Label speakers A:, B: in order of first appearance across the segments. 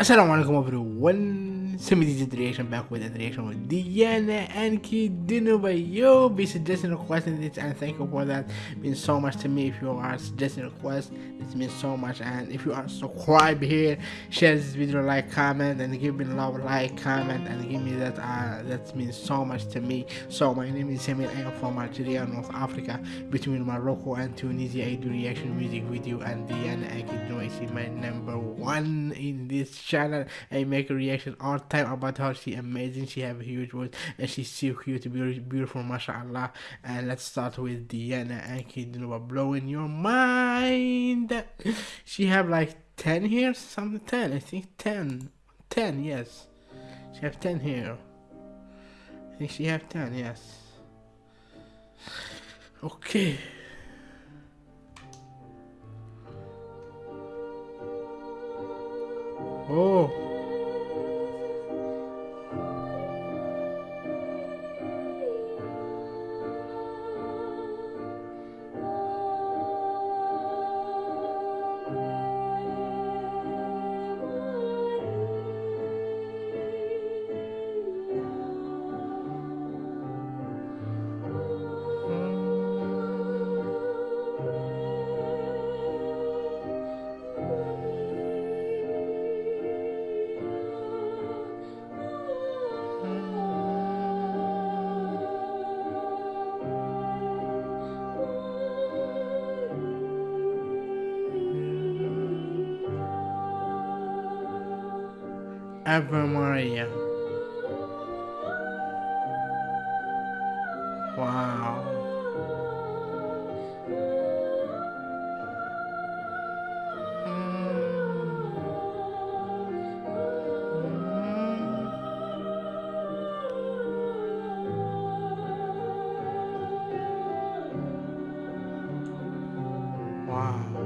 A: Assalamualaikum everyone, Semi did reaction back with a reaction with Diana Ankudinova by you be suggesting requesting this and thank you for that. Means so much to me. If you are suggesting request it means so much and if you are subscribed here share this video like comment and give me love like comment and give me that uh, that means so much to me. So my name is Samir I am from Algeria North Africa. Between Morocco and Tunisia I do reaction music video and Diana Ankudinova is my number one in this channel. I make a reaction all time about her she amazing she have a huge voice and she's so cute beautiful beautiful mashallah. And let's start with Diana Anki you know blowing your mind. She have like 10 here? Something 10 I think 10 10 yes. She have 10 here. I think she have 10 yes. Okay Ave Maria. Wow. Hmm. Hmm. Wow,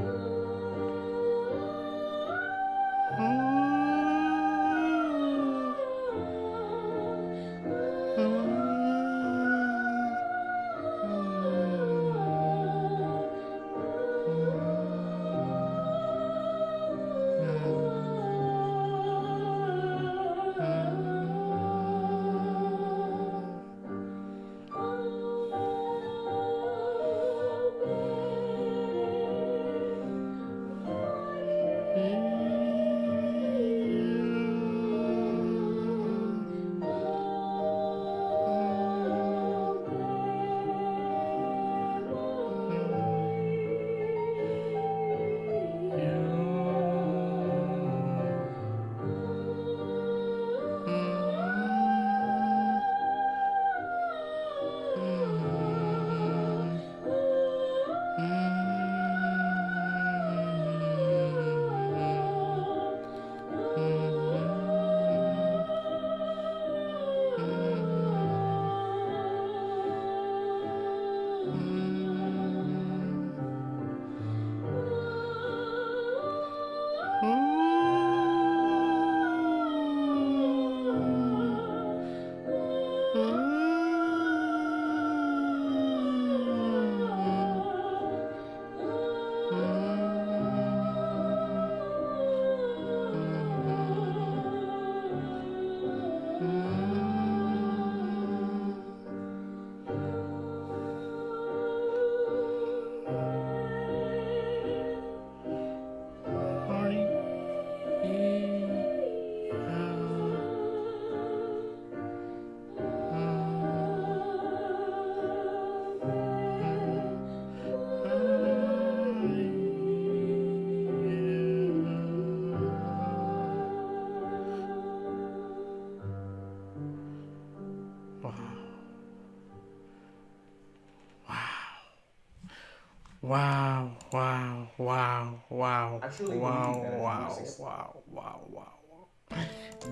A: wow, wow, wow,
B: Actually,
A: wow, wow, wow, wow, wow.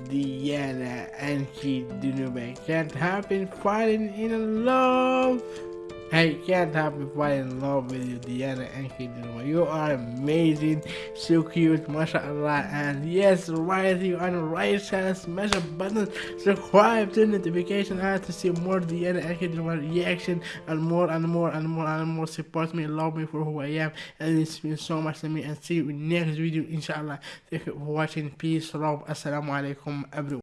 A: Diana and she Dunube can't happen falling in love. I can't help but fall in love with you, Diana and Kiduma. You are amazing, so cute, mashallah. And yes, right here on the right channel, smash the button, subscribe to notification and to see more Diana and Kiduma reaction and more and more and more and more. Support me, love me for who I am, and it's means so much to me. And see you in next video, inshallah. Thank you for watching. Peace, love, assalamu alaikum, everyone.